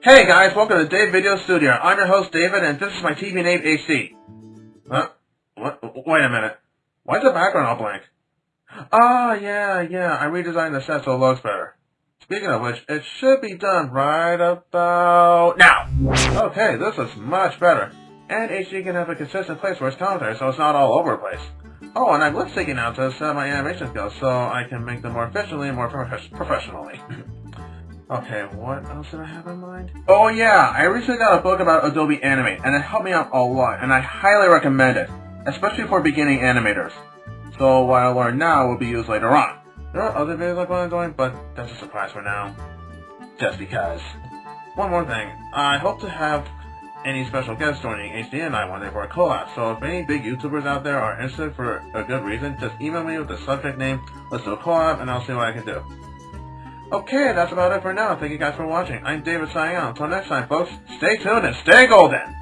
Hey guys, welcome to Dave Video Studio. I'm your host David, and this is my TV name AC. Huh? What? Wait a minute. Why's the background all blank? Ah, yeah, yeah. I redesigned the set so it looks better. Speaking of which, it should be done right about now. Okay, this is much better. And HD can have a consistent place for its commentary, so it's not all over the place. Oh, and I'm lip syncing now to set my animation skills, so I can make them more efficiently and more prof- professionally. okay, what else did I have in mind? Oh yeah, I recently got a book about Adobe Animate, and it helped me out a lot, and I highly recommend it, especially for beginning animators. So what I learned now will be used later on. There are other videos I plan on doing, but that's a surprise for now. Just because. One more thing, I hope to have any special guests joining HD and I one day for a collab, so if any big YouTubers out there are interested for a good reason, just email me with the subject name, let's do a collab, and I'll see what I can do. Okay, that's about it for now. Thank you guys for watching. I'm David signing out. Until next time, folks, stay tuned and stay golden!